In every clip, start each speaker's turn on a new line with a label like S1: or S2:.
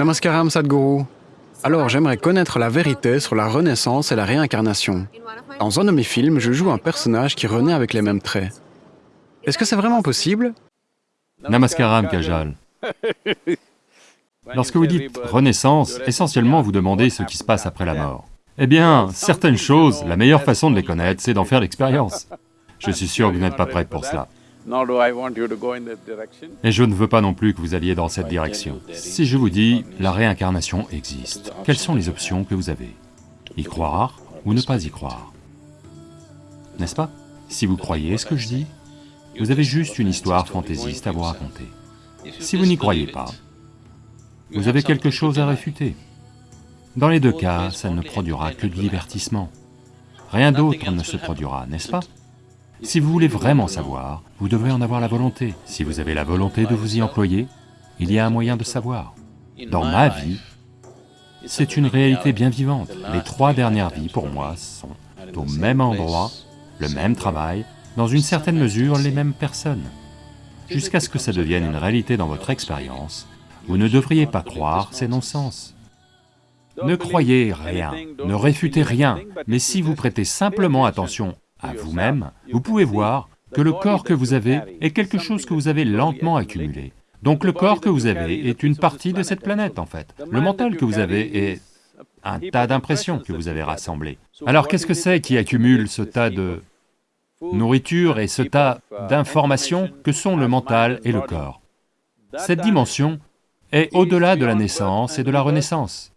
S1: Namaskaram Sadhguru. Alors j'aimerais connaître la vérité sur la renaissance et la réincarnation. Dans un de mes films, je joue un personnage qui renaît avec les mêmes traits. Est-ce que c'est vraiment possible?
S2: Namaskaram Kajal. Lorsque vous dites renaissance, essentiellement vous demandez ce qui se passe après la mort. Eh bien, certaines choses, la meilleure façon de les connaître, c'est d'en faire l'expérience. Je suis sûr que vous n'êtes pas prête pour cela. Et je ne veux pas non plus que vous alliez dans cette direction. Si je vous dis, la réincarnation existe, quelles sont les options que vous avez? Y croire ou ne pas y croire? N'est-ce pas? Si vous croyez ce que je dis, vous avez juste une histoire fantaisiste à vous raconter. Si vous n'y croyez pas, vous avez quelque chose à réfuter. Dans les deux cas, ça ne produira que du divertissement. Rien d'autre ne se produira, n'est-ce pas? Si vous voulez vraiment savoir, vous devrez en avoir la volonté. Si vous avez la volonté de vous y employer, il y a un moyen de savoir. Dans ma vie, c'est une réalité bien vivante. Les trois dernières vies, pour moi, sont au même endroit, le même travail, dans une certaine mesure, les mêmes personnes. Jusqu'à ce que ça devienne une réalité dans votre expérience, vous ne devriez pas croire ces non-sens. Ne croyez rien, ne réfutez rien, mais si vous prêtez simplement attention à vous-même, vous pouvez voir que le corps que vous avez est quelque chose que vous avez lentement accumulé. Donc le corps que vous avez est une partie de cette planète en fait. Le mental que vous avez est un tas d'impressions que vous avez rassemblées. Alors qu'est-ce que c'est qui accumule ce tas de nourriture et ce tas d'informations que sont le mental et le corps? Cette dimension est au-delà de la naissance et de la renaissance.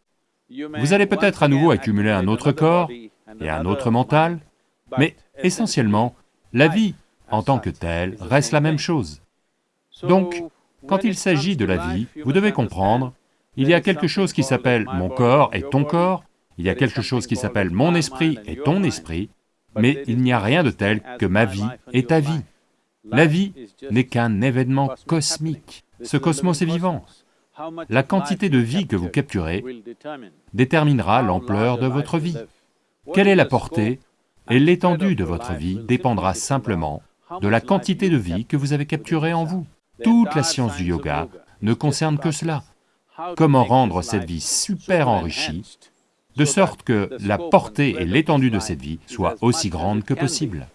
S2: Vous allez peut-être à nouveau accumuler un autre corps et un autre mental, mais essentiellement, la vie en tant que telle reste la même chose. Donc, quand il s'agit de la vie, vous devez comprendre, il y a quelque chose qui s'appelle mon corps et ton corps, il y a quelque chose qui s'appelle mon esprit et ton esprit, mais il n'y a rien de tel que ma vie et ta vie. La vie n'est qu'un événement cosmique. Ce cosmos est vivant. La quantité de vie que vous capturez déterminera l'ampleur de votre vie. Quelle est la portée et l'étendue de votre vie dépendra simplement de la quantité de vie que vous avez capturée en vous. Toute la science du yoga ne concerne que cela. Comment rendre cette vie super enrichie, de sorte que la portée et l'étendue de cette vie soient aussi grandes que possible.